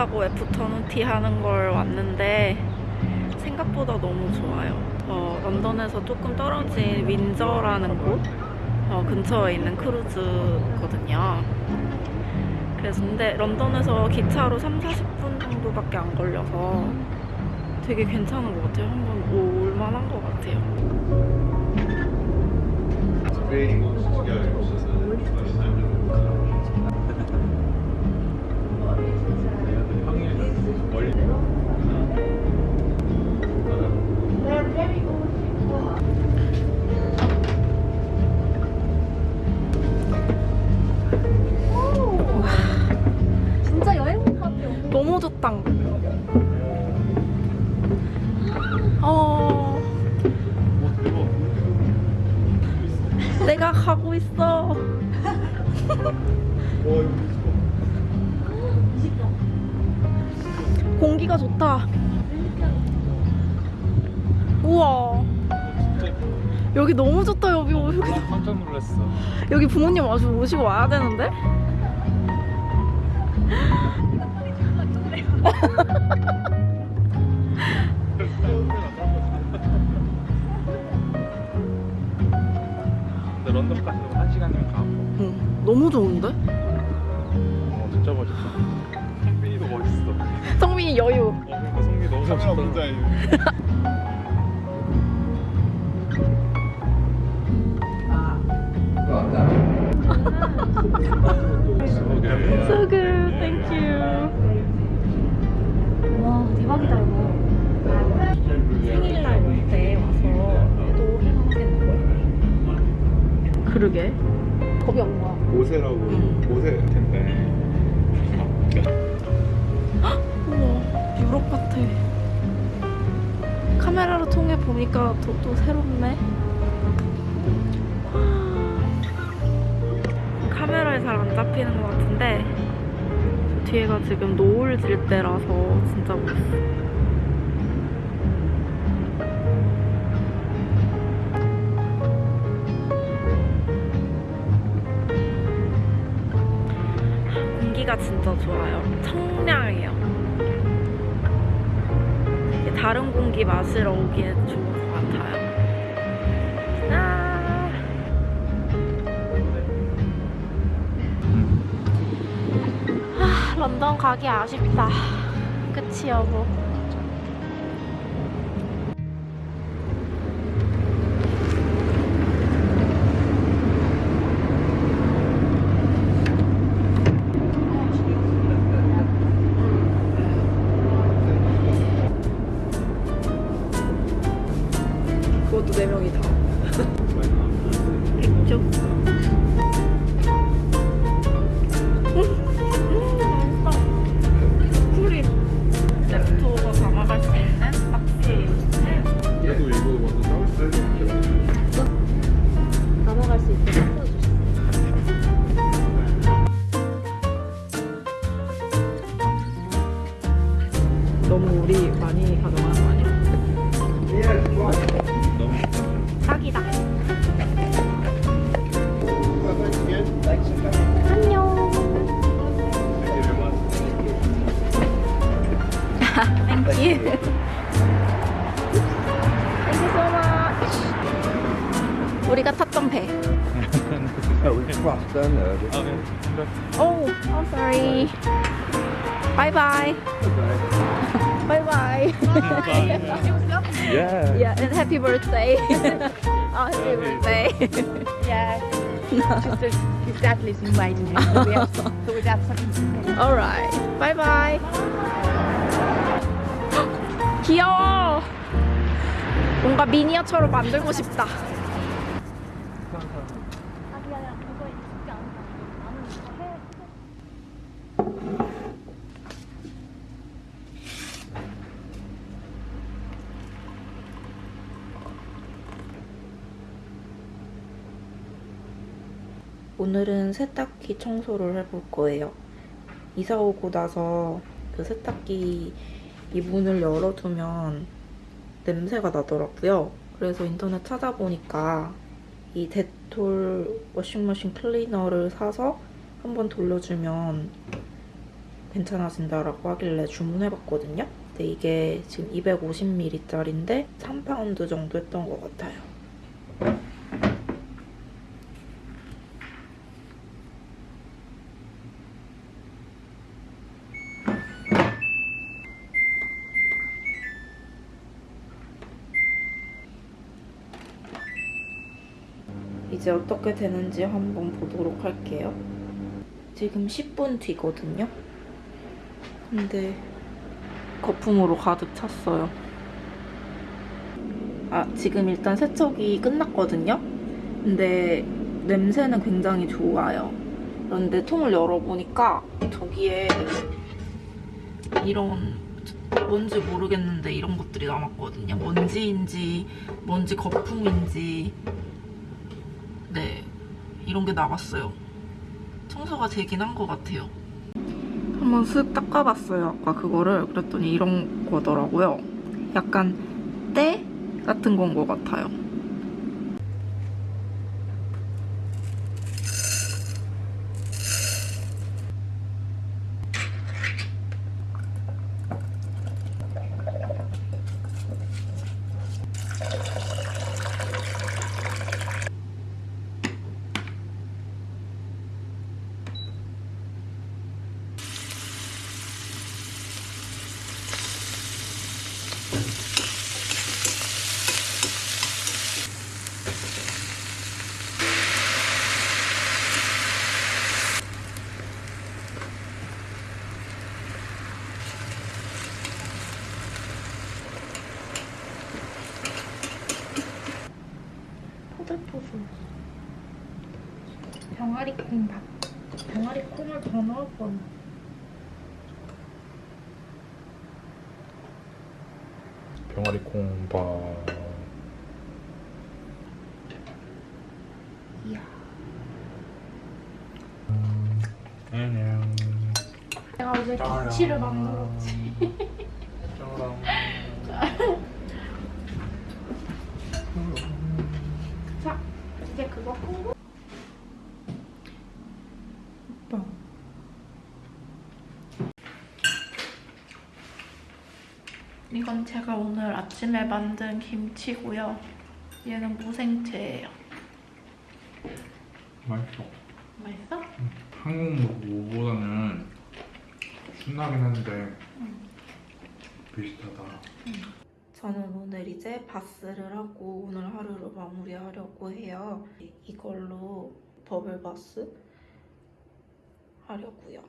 타고 애프터눈 티 하는 걸 왔는데 생각보다 너무 좋아요. 어, 런던에서 조금 떨어진 윈저라는 곳 어, 근처에 있는 크루즈거든요. 그래서 근데 런던에서 기차로 3, 40분 정도밖에 안 걸려서 되게 괜찮은 것 같아요. 한번 올 만한 것 같아요. 좋다. 어, 내가 가고 있어. 공기가 좋다. 우와. 여기 너무 좋다 여기 여기 깜짝 놀랐어. 여기 부모님 아주 모시고 와야 되는데? 근데 런던까지는 한 시간이면 가고. 응, 너무 좋은데? 어, 진짜 멋있다. 멋있어. 성민이 여유. 어, 그러니까 성민이 너무 멋있다. So good, thank you. 와 대박이다 이거 생일날 때 와서 또 해먹겠는데? 그러게. 겁이 없는 거야 오세라고 오세 텐데. 보니까 또, 또 새롭네. 카메라에 잘 안 잡히는 것 같은데 저 뒤에가 지금 노을 질 때라서 진짜 멋있어. 진짜 좋아요. 청량해요. 이 다른 공기 마시러 오기에 좋은 것 같아요. 아. 아, 런던 가기 아쉽다. 그치 여보? 우리가 탔던 배. Oh, we crossed down there. didn't 아, 네. Oh, I'm sorry. Bye bye. Bye bye. we? Yeah. yeah, and happy birthday. oh, happy birthday. Yeah. Just as his dad lives in Wayne, so we have so we'd have something. Alright. Bye bye. 귀여 뭔가 미니어처로 만들고 싶다. 오늘은 세탁기 청소를 해볼 거예요. 이사 오고 나서 그 세탁기 이 문을 열어두면 냄새가 나더라고요. 그래서 인터넷 찾아보니까 이 데톨 워싱머신 클리너를 사서 한번 돌려주면 괜찮아진다라고 하길래 주문해봤거든요. 근데 이게 지금 250ml짜리인데 3파운드 정도 했던 것 같아요. 이제 어떻게 되는지 한번 보도록 할게요. 지금 10분 뒤거든요. 근데 거품으로 가득 찼어요. 아, 지금 일단 세척이 끝났거든요. 근데 냄새는 굉장히 좋아요. 그런데 통을 열어보니까 저기에 이런 뭔지 모르겠는데 이런 것들이 남았거든요. 먼지인지 먼지 거품인지 네 이런 게 남았어요. 청소가 되긴 한 것 같아요. 한번 쓱 닦아봤어요. 아까 그거를 그랬더니 이런 거더라고요. 약간 때 같은 건 것 같아요. 포들포들. 병아리 콩 밥. 병아리 콩을 더 넣을 뻔. 병아리 콩밥. 이야. 안녕. 내가 어제 김치를 만들었지. 자, 이제 그거 콩고. 이건 제가 오늘 아침에 만든 김치고요. 얘는 무생채예요. 맛있어. 맛있어? 한국 무보다는 순하긴 한데 비슷하다. 저는 오늘 이제 바스를 하고 오늘 하루를 마무리하려고 해요. 이걸로 버블바스 하려고요.